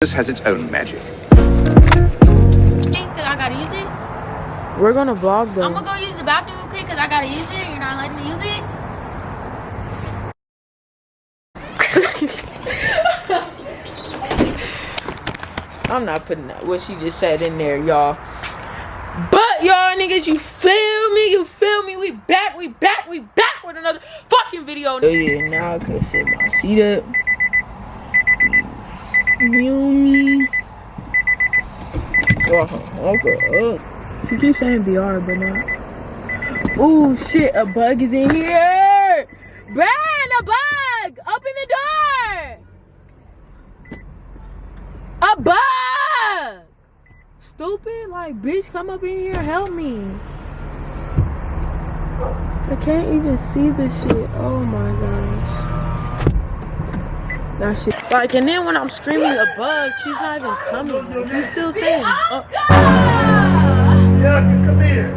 This has its own magic. Cause I gotta use it. We're gonna vlog though. I'm gonna go use the bathroom real quick because I gotta use it. You're not letting me use it. I'm not putting that what she just said in there, y'all. But y'all niggas, you feel me? You feel me? We back, we back, we back with another fucking video. Oh yeah, now I could sit my seat up. Me? Oh, okay. Oh. She keeps saying BR, but not. Ooh, shit, a bug is in here. Brand, a bug! Open the door! A bug! Stupid, like, bitch, come up in here, help me. I can't even see this shit. Oh my gosh. That shit. Like, and then when I'm screaming a bug, she's not even coming. He's still saying, oh, uh, Yeah, come here.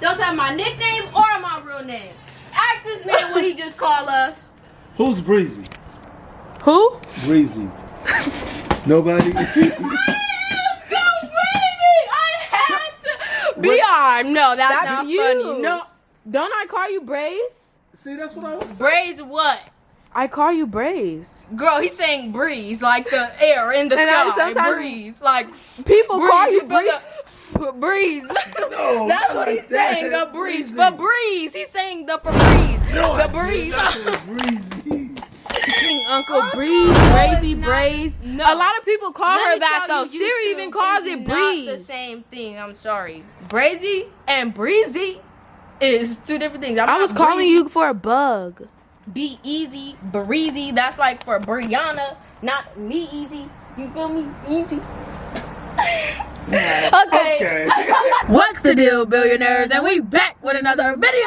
Don't tell my nickname or my real name. Ask this man what he just called us. Who's Breezy? who? Breezy. Nobody? Why is it so? I had to. BR. No, that's, That's not you. funny. No. Don't I call you Braze? See, that's what I was saying. Braze what? I call you Braze. Girl, he's saying breeze, like the air in the And I sky. sometimes- breeze, like People breeze. call you Breeze. the- breeze. No, That's not what he's that. saying, a breeze. Breezy. But breeze, he's saying the breeze. No, the breeze. did. Uncle Breeze, Brazy, it's Braze. no. A lot of people call Let her that though. you, Siri even calls is it Not the same thing. I'm sorry. Brazy and breezy is two different things. I'm I was calling breezy. you for a bug. Be easy, breezy. That's like for Brianna, not me easy. You feel me? Easy. okay. Okay. What's the deal, billionaires? And we back with another video.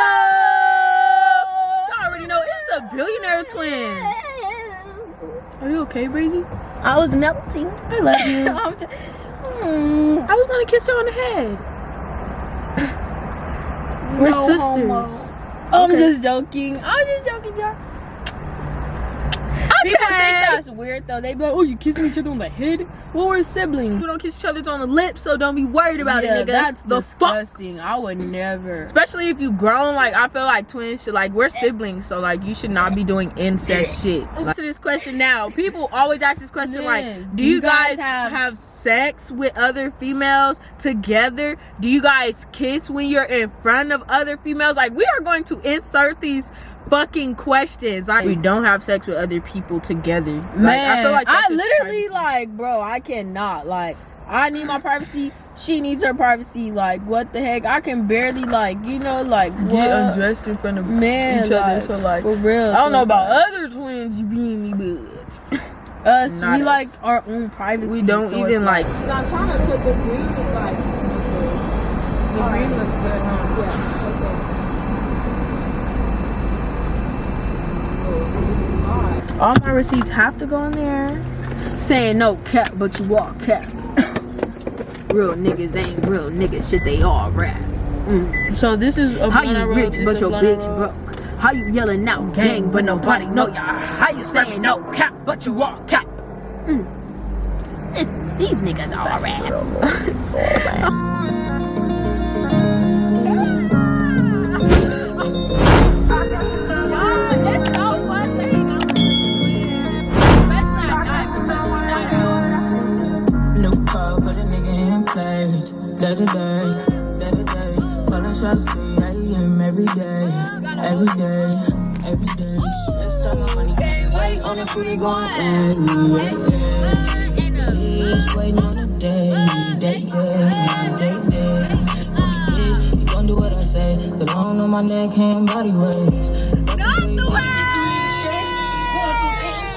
Y'all already know it's the billionaire twins. Are you okay, Breezy? I was melting. I love you. I'm Mm, I was gonna kiss her on the head. We're no sisters. homo. I'm Okay. just joking. I'm just joking, y'all. People think that's weird though. They be like, "Oh, you kissing each other on the head?" Well, we're siblings. We don't kiss each other on the lips, so don't be worried about yeah, it, nigga. that's the fuck. disgusting. I would never. Especially if you grown, like I feel like twins should like we're siblings, so like you should not be doing incest shit. Answer this question now. People always ask this question Yeah. like, do you guys have... sex with other females together? Do you guys kiss when you're in front of other females? Like we are going to insert these fucking questions. Like we don't have sex with other people together. Like, Man, I feel like I literally privacy. like, bro, I cannot. Like, I need my privacy. She needs her privacy. Like, what the heck? I can barely, like, you know, like, get undressed in front of Man, each other. like, So like for real. I don't so know about like- other twins, you feel me, but us. not we us. like our own privacy. we don't so even like. I'm trying to put the green is like. The green looks good, huh? Yeah. All my receipts have to go in there. Saying no cap, but you are cap. real niggas ain't real niggas. Shit, they all rap. So this is a How you rich, but your bitch broke? How you yelling out gang, but nobody know ya? How you saying no cap, but you all cap? Mm. It's, these niggas all rap. Day to day, day to day. Calling shots, see AM every day, every day, every day. Let's start my money. Wait on the free going in. Just waiting on the day, day, day, day, day. You gon' do what I say. Cause I don't know my neck, hand, body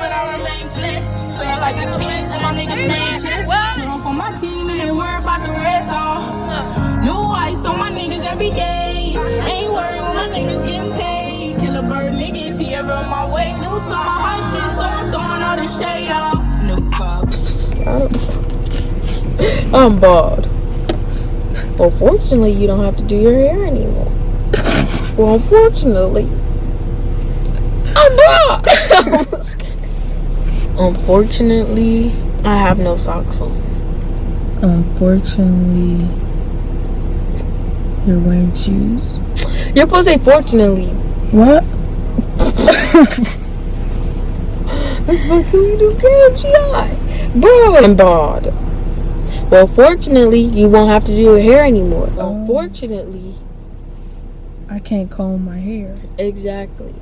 but I remain blessed. Feel like the twins and my niggas name chest. On for my team and then worry about the rest. Every day. Ain't worried when my niggas getting paid. Kill a bird nigga if he ever on my way. New summer hot shit, so I'm throwing all the shade off. New car. I'm bald. Well, fortunately, you don't have to do your hair anymore. well, unfortunately, I'm bald. unfortunately, I have no socks on. Unfortunately, you're wearing shoes. You're supposed to say fortunately. What? That's what we do KFGI. Bro, I'm bald. Well, fortunately, you won't have to do your hair anymore. Oh. Unfortunately, I can't comb my hair. exactly.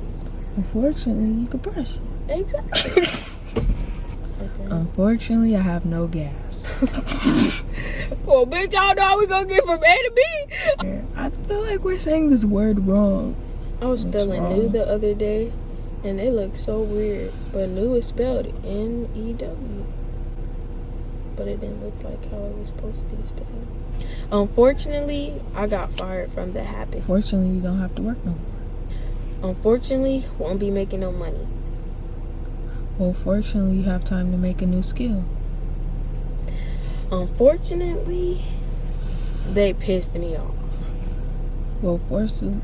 Unfortunately, you can brush it. Exactly. Unfortunately, I have no gas. Well, oh, bitch, y'all know how we gonna get from A to B. I feel like we're saying this word wrong. I was spelling wrong? new the other day, and it looked so weird. But new is spelled N E W, but it didn't look like how it was supposed to be spelled. Unfortunately, I got fired from the happen. Fortunately, you don't have to work no more. Unfortunately, won't be making no money. Well, fortunately, you have time to make a new skill. Unfortunately, they pissed me off. Well, fortunately,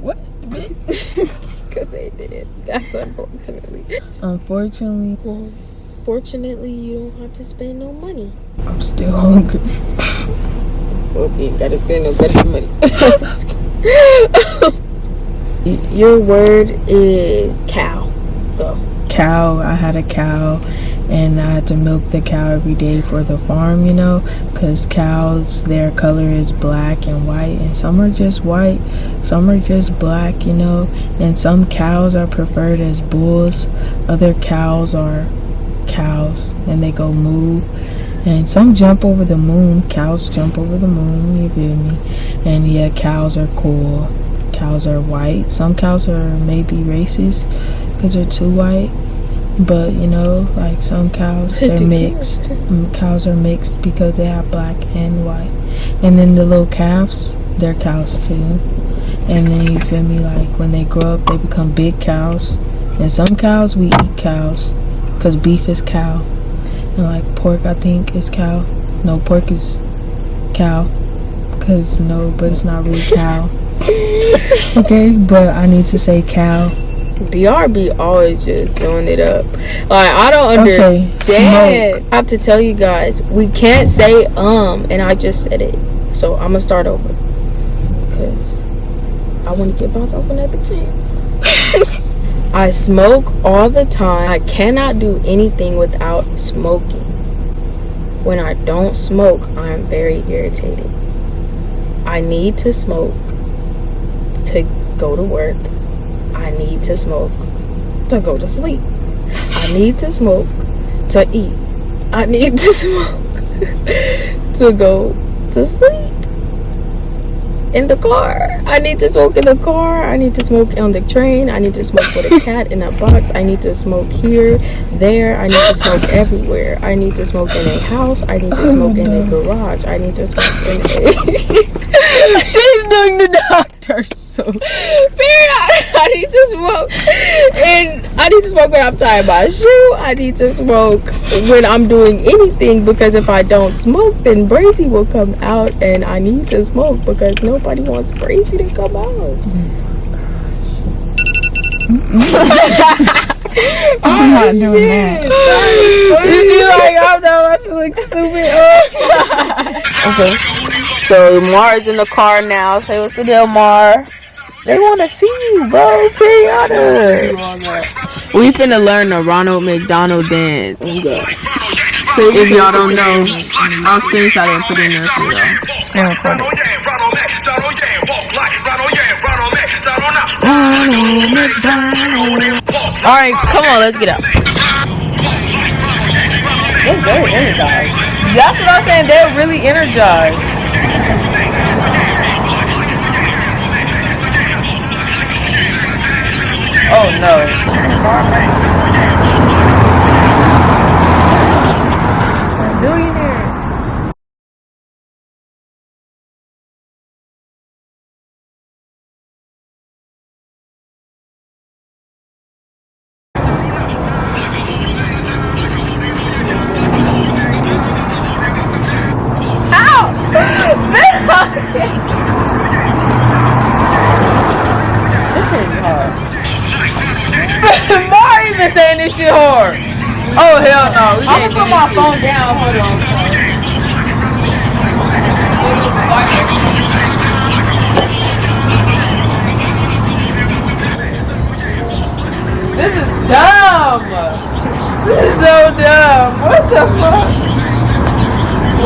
what? Because they did. That's unfortunately. Unfortunately, Well, fortunately, you don't have to spend no money. I'm still hungry. Well, you ain't gotta spend no better money. Your word is cow. Go. cow. I had a cow, and I had to milk the cow every day for the farm. You know, because cows, their color is black and white, and some are just white, some are just black. You know, and some cows are preferred as bulls. Other cows are cows, and they go moo. And some jump over the moon. Cows jump over the moon. You feel me? And yeah, cows are cool. Cows are white. Some cows are maybe racist because they're too white. But you know, like some cows, they're mixed. Mm, Cows are mixed because they have black and white. And then the little calves, they're cows too. And then you feel me? Like when they grow up, they become big cows. And some cows, we eat cows because beef is cow. And like pork, I think is cow. No, pork is cow. Cause no, but it's not really cow. okay, but I need to say cow. BRB always just doing it up. Like I don't understand. Okay. I have to tell you guys, we can't say um, and I just said it. So I'm gonna start over because I want to give myself another chance. I smoke all the time. I cannot do anything without smoking. When I don't smoke, I'm very irritated. I need to smoke to go to work. I need to smoke to go to sleep. I need to smoke to eat. I need to smoke to go to sleep. In the car. I need to smoke in the car. I need to smoke on the train. I need to smoke with a cat in a box. I need to smoke here, there. I need to smoke everywhere. I need to smoke in a house. I need to smoke in a garage. I need to smoke in a. She's doing the doctor. So Period. I, need to smoke, and I need to smoke when I'm tying my shoe. I need to smoke when I'm doing anything because if I don't smoke, then Brazy will come out, and I need to smoke because nobody wants Brazy to come out. Oh, I'm not doing oh, that. She's like, I'm not about to look stupid. Oh, okay. So Mar's in the car now. Say what's the deal, Mar? They want to see you, bro. Period. We finna learn the Ronald McDonald dance. If y'all don't know, I'll screenshot it and put it in there for y'all. Screen record it. All right, come on, let's get up. They're very energized. That's what I'm saying. They're really energized. Oh no. This is hard. Mar even saying this shit hard. Oh hell no. We I'm gonna put my phone down. Hold on. This is dumb. This is so dumb. What the fuck?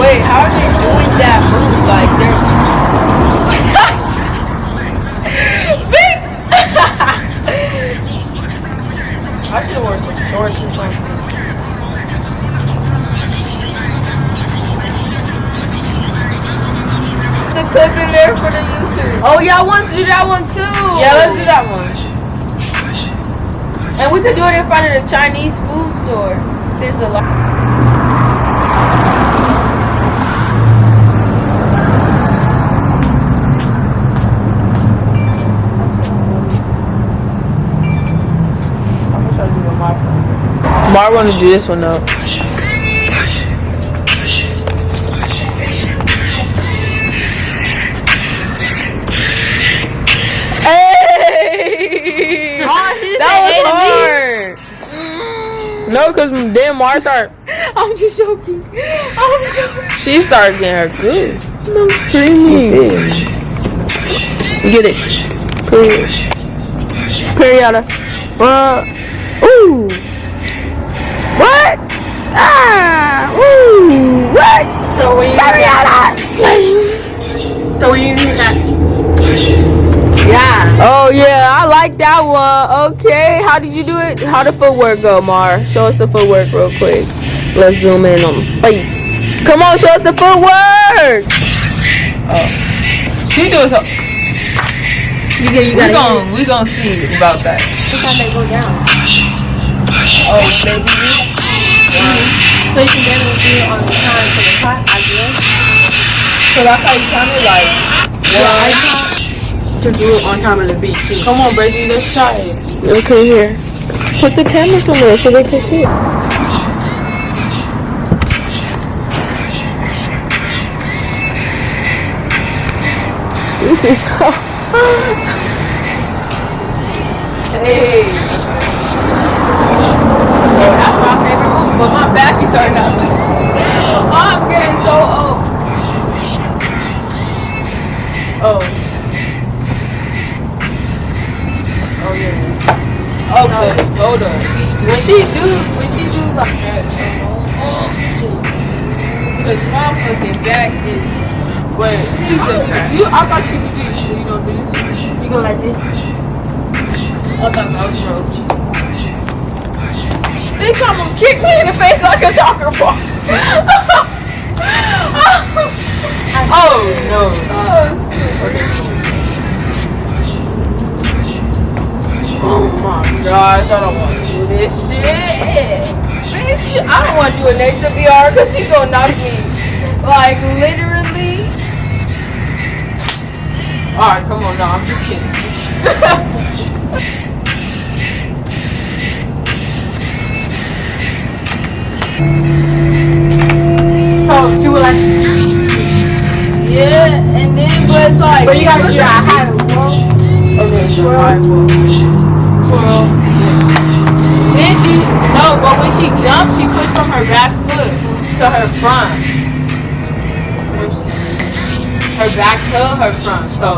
Wait, how are they doing that move? Like I should have worn some shorts or something. the clip in there for the YouTube. Oh, y'all want to do that one too? Yeah, let's do that one. And we could do it in front of the Chinese food store since the. Mar want to do this one though. Hey! Oh, that was A to me. hard. No, cause then Mar start. I'm just joking. I'm joking. She started getting her good. No creamy. Get it. Period. Period. Uh, ooh. What? Ah. Ooh. What? So when you Period. so when you hit that. Yeah. Oh yeah, I like that one. Okay, how did you do it? How the footwork go, Mar? Show us the footwork real quick. Let's zoom in on. Hey, come on, show us the footwork. Oh, she doing so. You get you We gotta gon' we gon' see about that. Sometimes they go down. Oh baby. Placing them do it on the time for the pot as well. So that's how you kind of like. Yeah, to do it on time of the beat too. Come on, baby, let's try it. Okay, here. Put the camera somewhere so they can see it. This is so. hey. Bitch almost kicked me in the face like a soccer ball. oh no. Oh my gosh, I don't want to do this shit. Bitch, I don't want to do a next VR because she's gonna knock me. Like, literally. Alright, come on, no, I'm just kidding. like, Yeah, and then, but it's like. but you gotta was a like- high roll. Okay, high roll. Twirl. Then she, no, but when she jumped, she pushed from her back foot to her front. Her back to her front, so.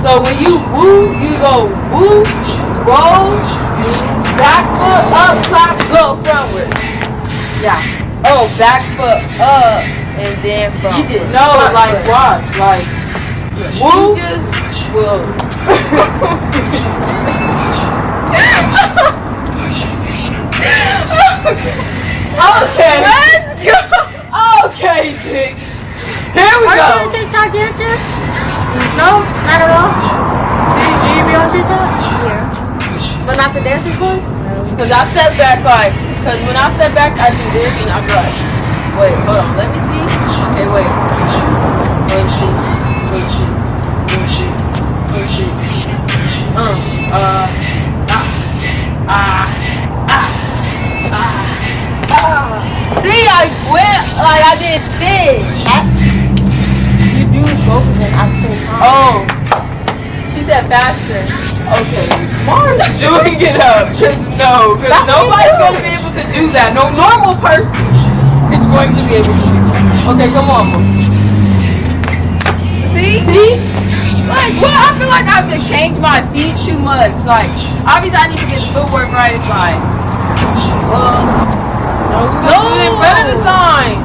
So when you woo, you go woo, roll, back foot up, clap, go frontward. Yeah. Oh, back foot up, and then from. No, like watch, like woo. just will. okay. Let's go. Okay, bitch. Here we Are you on go. TikTok yet, Jeff? No, not at all. Do you, do you be on TikTok? Yeah. But not the dancing one? Cause I step back like, cause when I step back, I do this and I like, wait, hold on, let me see. Okay, wait. Wait, see. Wait, see. Wait, see. Wait, see. Um, uh, ah, ah, ah, ah, ah. See, I went like I did this. You do both of them at the same time. Oh, she said faster. Okay, Mars doing it up. Cause no, cause nobody's gonna be able to do that. No normal person is going to be able to do that. Okay, come on. See? See? Like, well, I feel like I have to change my feet too much. Like, obviously, I need to get the footwork right. It's like, well, No, we're gonna do it in front of the sign.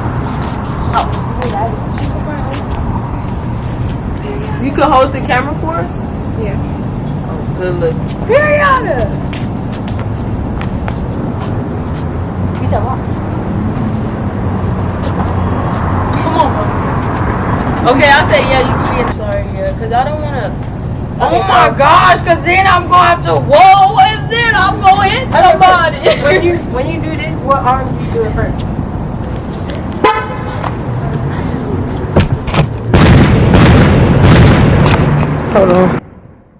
you can hold the camera for us. Yeah. Oh, Good look. Come on, Mom. Okay, I'll say yeah. You can be in. Sorry, yeah, because I don't want to. Oh my gosh, cause then I'm gonna have to whoa and then I'm gonna hit somebody. When you when you do this, what arm do you do it first? Hold on.